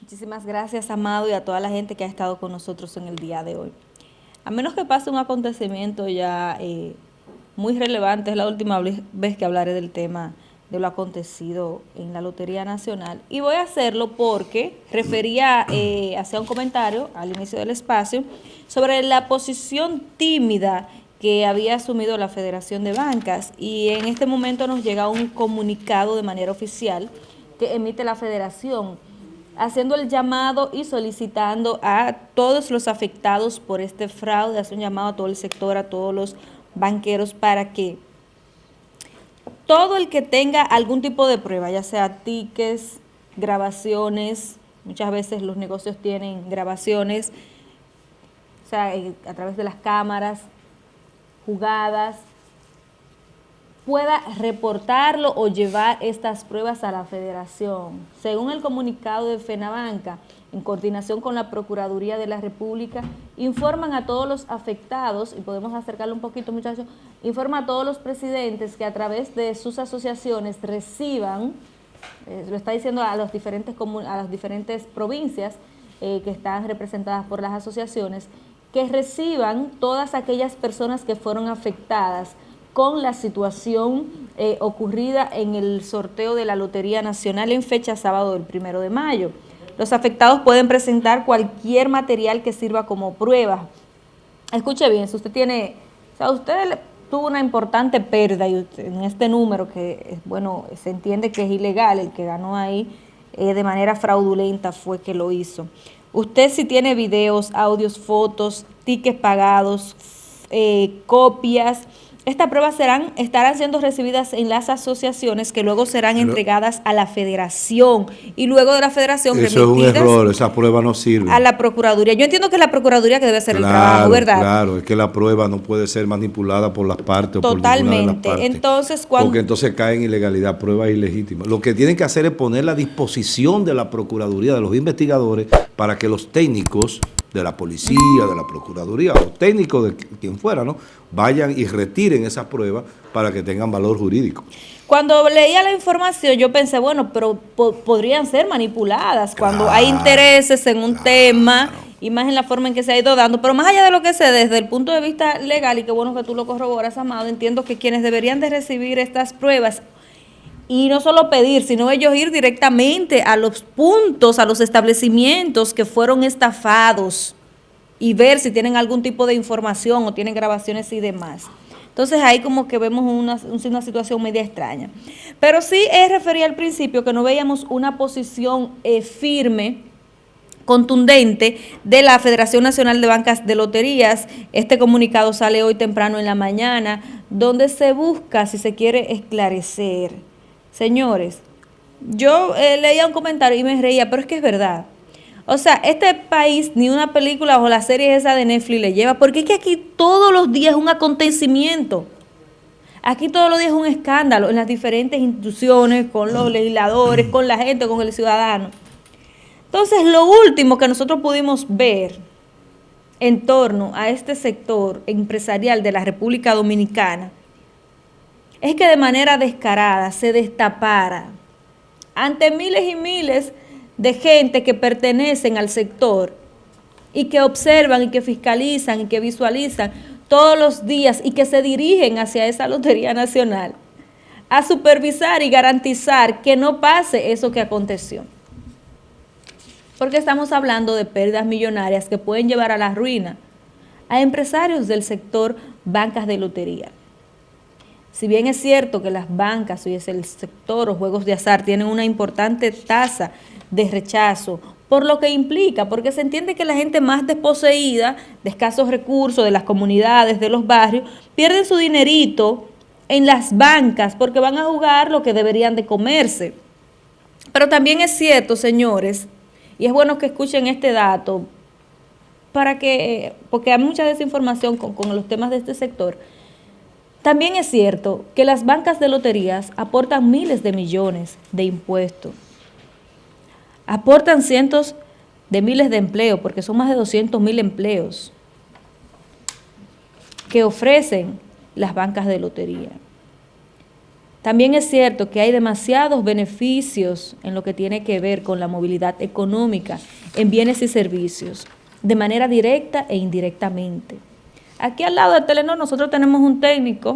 Muchísimas gracias, Amado, y a toda la gente que ha estado con nosotros en el día de hoy. A menos que pase un acontecimiento ya eh, muy relevante, es la última vez que hablaré del tema de lo acontecido en la Lotería Nacional. Y voy a hacerlo porque refería, eh, hacía un comentario al inicio del espacio, sobre la posición tímida que había asumido la Federación de Bancas. Y en este momento nos llega un comunicado de manera oficial que emite la Federación, haciendo el llamado y solicitando a todos los afectados por este fraude, hace un llamado a todo el sector, a todos los banqueros para que todo el que tenga algún tipo de prueba, ya sea tickets, grabaciones, muchas veces los negocios tienen grabaciones, o sea, a través de las cámaras, jugadas, pueda reportarlo o llevar estas pruebas a la federación. Según el comunicado de FENABANCA, en coordinación con la Procuraduría de la República, informan a todos los afectados, y podemos acercarlo un poquito muchachos, informa a todos los presidentes que a través de sus asociaciones reciban, eh, lo está diciendo a, los diferentes a las diferentes provincias eh, que están representadas por las asociaciones, que reciban todas aquellas personas que fueron afectadas con la situación eh, ocurrida en el sorteo de la Lotería Nacional en fecha sábado del primero de mayo. Los afectados pueden presentar cualquier material que sirva como prueba. Escuche bien, si usted tiene, o sea, usted tuvo una importante pérdida en este número que, bueno, se entiende que es ilegal, el que ganó ahí eh, de manera fraudulenta fue que lo hizo. Usted si tiene videos, audios, fotos, tickets pagados, eh, copias, estas pruebas serán, estarán siendo recibidas en las asociaciones que luego serán entregadas a la federación y luego de la federación Eso es un error, esa prueba no sirve. A la Procuraduría. Yo entiendo que es la Procuraduría que debe hacer el trabajo, ¿verdad? Claro, es que la prueba no puede ser manipulada por las partes Totalmente. o por Totalmente. Entonces, cuando... Porque entonces cae en ilegalidad, prueba ilegítima. Lo que tienen que hacer es poner la disposición de la Procuraduría, de los investigadores, para que los técnicos de la policía, de la procuraduría o técnicos de quien fuera, ¿no? Vayan y retiren esas pruebas para que tengan valor jurídico. Cuando leía la información yo pensé, bueno, pero podrían ser manipuladas cuando hay intereses en un tema y más en la forma en que se ha ido dando. Pero más allá de lo que sé, desde el punto de vista legal, y qué bueno que tú lo corroboras, Amado, entiendo que quienes deberían de recibir estas pruebas y no solo pedir, sino ellos ir directamente a los puntos, a los establecimientos que fueron estafados y ver si tienen algún tipo de información o tienen grabaciones y demás. Entonces ahí como que vemos una, una situación media extraña. Pero sí es refería al principio que no veíamos una posición eh, firme, contundente de la Federación Nacional de Bancas de Loterías. Este comunicado sale hoy temprano en la mañana, donde se busca, si se quiere, esclarecer Señores, yo eh, leía un comentario y me reía, pero es que es verdad. O sea, este país ni una película o la serie esa de Netflix le lleva, porque es que aquí todos los días es un acontecimiento. Aquí todos los días es un escándalo en las diferentes instituciones, con los legisladores, con la gente, con el ciudadano. Entonces, lo último que nosotros pudimos ver en torno a este sector empresarial de la República Dominicana es que de manera descarada se destapara ante miles y miles de gente que pertenecen al sector y que observan y que fiscalizan y que visualizan todos los días y que se dirigen hacia esa Lotería Nacional a supervisar y garantizar que no pase eso que aconteció. Porque estamos hablando de pérdidas millonarias que pueden llevar a la ruina a empresarios del sector bancas de lotería. Si bien es cierto que las bancas, y es el sector o juegos de azar, tienen una importante tasa de rechazo, por lo que implica, porque se entiende que la gente más desposeída, de escasos recursos, de las comunidades, de los barrios, pierden su dinerito en las bancas porque van a jugar lo que deberían de comerse. Pero también es cierto, señores, y es bueno que escuchen este dato, para que, porque hay mucha desinformación con, con los temas de este sector, también es cierto que las bancas de loterías aportan miles de millones de impuestos. Aportan cientos de miles de empleos, porque son más de 200 mil empleos. que ofrecen las bancas de lotería. También es cierto que hay demasiados beneficios en lo que tiene que ver con la movilidad económica en bienes y servicios, de manera directa e indirectamente. Aquí al lado de Telenor nosotros tenemos un técnico,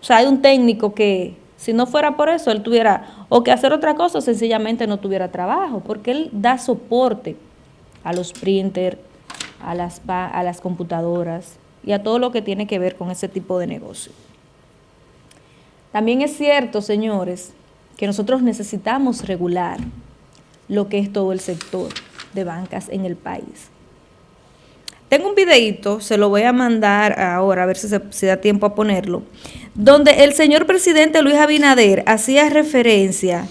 o sea, hay un técnico que si no fuera por eso, él tuviera o que hacer otra cosa sencillamente no tuviera trabajo, porque él da soporte a los printers, a las, a las computadoras y a todo lo que tiene que ver con ese tipo de negocio. También es cierto, señores, que nosotros necesitamos regular lo que es todo el sector de bancas en el país. Tengo un videito, se lo voy a mandar ahora, a ver si, se, da tiempo a ponerlo, donde el señor presidente Luis Abinader hacía referencia,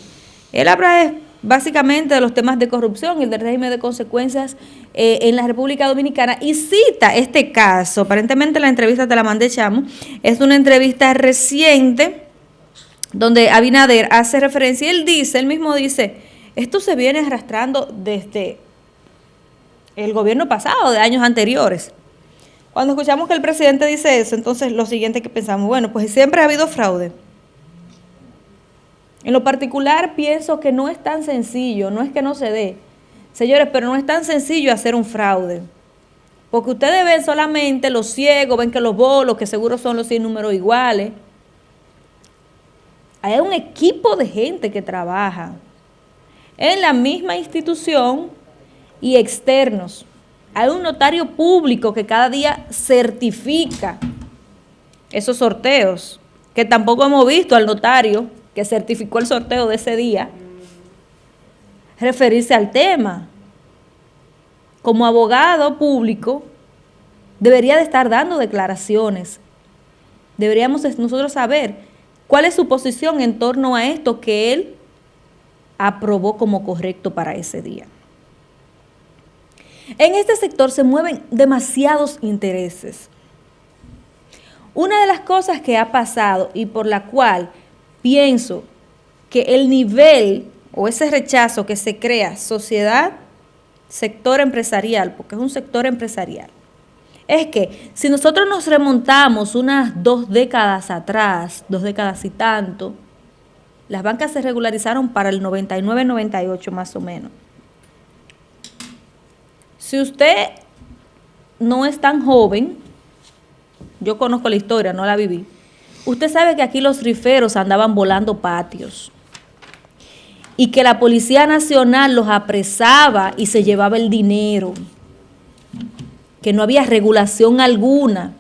él habla básicamente de los temas de corrupción y del régimen de consecuencias eh, en la República Dominicana y cita este caso, aparentemente la entrevista te la mandé Chamo, es una entrevista reciente donde Abinader hace referencia, y él dice, él mismo dice, esto se viene arrastrando desde el gobierno pasado, de años anteriores. Cuando escuchamos que el presidente dice eso, entonces lo siguiente que pensamos, bueno, pues siempre ha habido fraude. En lo particular pienso que no es tan sencillo, no es que no se dé, señores, pero no es tan sencillo hacer un fraude. Porque ustedes ven solamente los ciegos, ven que los bolos, que seguro son los 100 números iguales, hay un equipo de gente que trabaja en la misma institución y externos. Hay un notario público que cada día certifica esos sorteos, que tampoco hemos visto al notario que certificó el sorteo de ese día referirse al tema. Como abogado público, debería de estar dando declaraciones. Deberíamos nosotros saber ¿Cuál es su posición en torno a esto que él aprobó como correcto para ese día? En este sector se mueven demasiados intereses. Una de las cosas que ha pasado y por la cual pienso que el nivel o ese rechazo que se crea sociedad, sector empresarial, porque es un sector empresarial, es que si nosotros nos remontamos unas dos décadas atrás, dos décadas y tanto, las bancas se regularizaron para el 99-98 más o menos. Si usted no es tan joven, yo conozco la historia, no la viví, usted sabe que aquí los riferos andaban volando patios y que la Policía Nacional los apresaba y se llevaba el dinero que no había regulación alguna,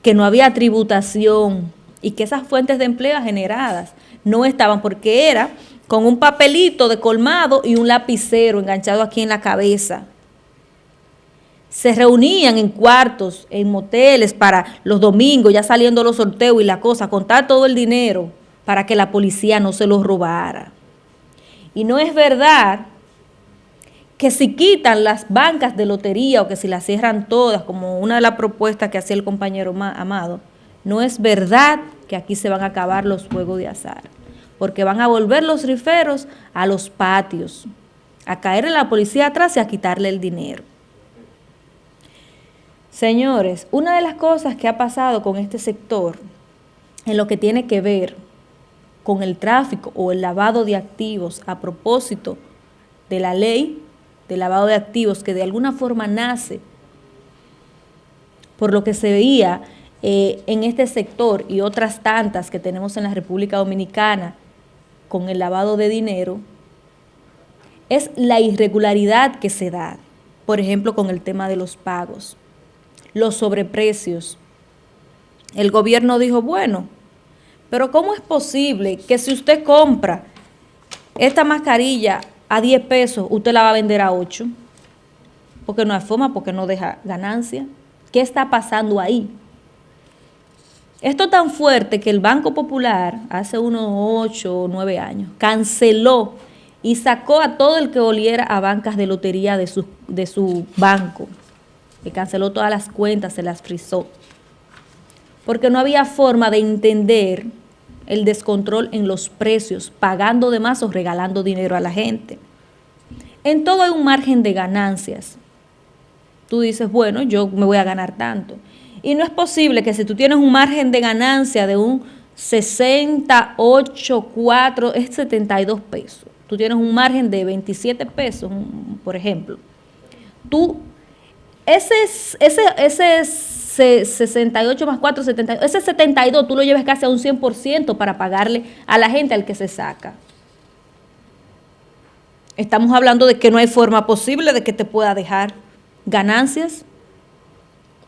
que no había tributación y que esas fuentes de empleo generadas no estaban porque era con un papelito de colmado y un lapicero enganchado aquí en la cabeza. Se reunían en cuartos, en moteles para los domingos, ya saliendo los sorteos y la cosa, contar todo el dinero para que la policía no se los robara. Y no es verdad que si quitan las bancas de lotería o que si las cierran todas, como una de las propuestas que hacía el compañero Amado, no es verdad que aquí se van a acabar los juegos de azar, porque van a volver los riferos a los patios, a caer en la policía atrás y a quitarle el dinero. Señores, una de las cosas que ha pasado con este sector en lo que tiene que ver con el tráfico o el lavado de activos a propósito de la ley de lavado de activos que de alguna forma nace por lo que se veía eh, en este sector y otras tantas que tenemos en la República Dominicana con el lavado de dinero, es la irregularidad que se da, por ejemplo, con el tema de los pagos, los sobreprecios. El gobierno dijo, bueno, pero ¿cómo es posible que si usted compra esta mascarilla a 10 pesos, usted la va a vender a 8, porque no hay forma, porque no deja ganancia. ¿Qué está pasando ahí? Esto tan fuerte que el Banco Popular, hace unos 8 o 9 años, canceló y sacó a todo el que oliera a bancas de lotería de su, de su banco. Canceló todas las cuentas, se las frizó. Porque no había forma de entender el descontrol en los precios, pagando de más o regalando dinero a la gente. En todo hay un margen de ganancias. Tú dices, bueno, yo me voy a ganar tanto. Y no es posible que si tú tienes un margen de ganancia de un 68, 4, es 72 pesos. Tú tienes un margen de 27 pesos, por ejemplo. Tú, ese, ese, ese 68 más 4, 72, ese 72 tú lo llevas casi a un 100% para pagarle a la gente al que se saca. Estamos hablando de que no hay forma posible de que te pueda dejar ganancias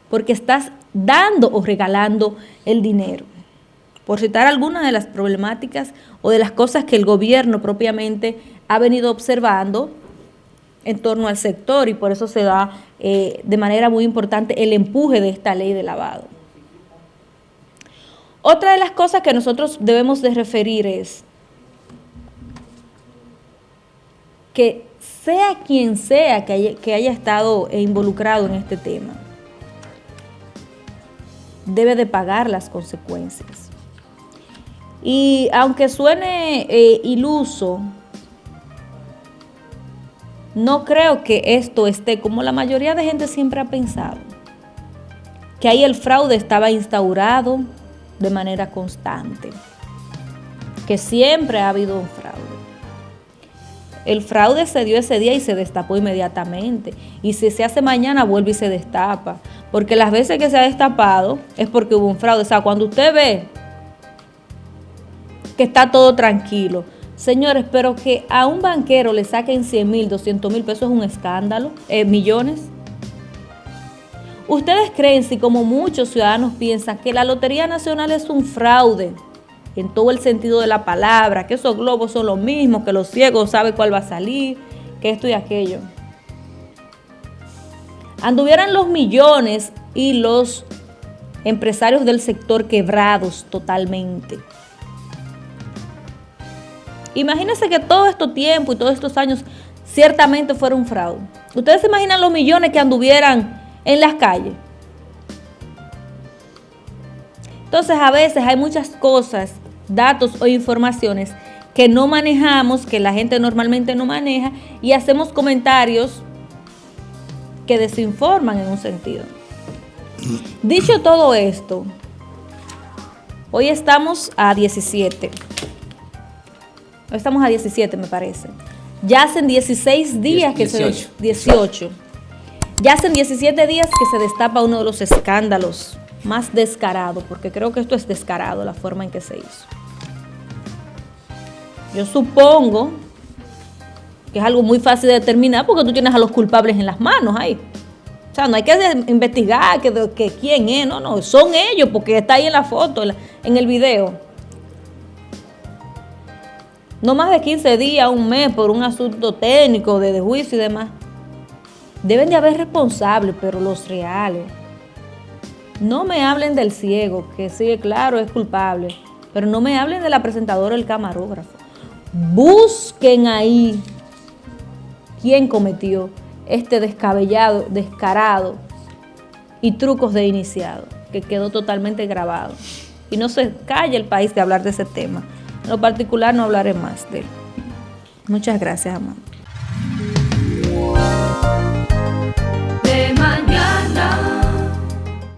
porque estás dando o regalando el dinero por citar algunas de las problemáticas o de las cosas que el gobierno propiamente ha venido observando en torno al sector y por eso se da eh, de manera muy importante el empuje de esta ley de lavado. Otra de las cosas que nosotros debemos de referir es que sea quien sea que haya, que haya estado involucrado en este tema, debe de pagar las consecuencias. Y aunque suene eh, iluso, no creo que esto esté como la mayoría de gente siempre ha pensado, que ahí el fraude estaba instaurado de manera constante, que siempre ha habido un fraude. El fraude se dio ese día y se destapó inmediatamente. Y si se hace mañana, vuelve y se destapa. Porque las veces que se ha destapado es porque hubo un fraude. O sea, cuando usted ve que está todo tranquilo. Señores, pero que a un banquero le saquen 100 mil, 200 mil pesos es un escándalo, eh, millones. ¿Ustedes creen, si como muchos ciudadanos piensan, que la Lotería Nacional es un fraude, en todo el sentido de la palabra, que esos globos son los mismos, que los ciegos saben cuál va a salir, que esto y aquello? Anduvieran los millones y los empresarios del sector quebrados totalmente. Imagínense que todo este tiempo y todos estos años ciertamente fuera un fraude. ¿Ustedes se imaginan los millones que anduvieran en las calles? Entonces a veces hay muchas cosas, datos o informaciones que no manejamos, que la gente normalmente no maneja y hacemos comentarios que desinforman en un sentido. Dicho todo esto, hoy estamos a 17 estamos a 17 me parece. Ya hacen 16 días que se... 18. Ya hacen 17 días que se destapa uno de los escándalos más descarados, porque creo que esto es descarado la forma en que se hizo. Yo supongo que es algo muy fácil de determinar porque tú tienes a los culpables en las manos ahí. O sea, no hay que investigar que, que quién es, no, no, son ellos porque está ahí en la foto, en el video no más de 15 días, un mes por un asunto técnico de, juicio y demás. Deben de haber responsables, pero los reales. No me hablen del ciego, que sí, claro, es culpable, pero no me hablen de la presentadora el camarógrafo. Busquen ahí quién cometió este descabellado, descarado y trucos de iniciado, que quedó totalmente grabado. Y no se calla el país de hablar de ese tema. Lo particular no hablaré más de él. Muchas gracias, amado.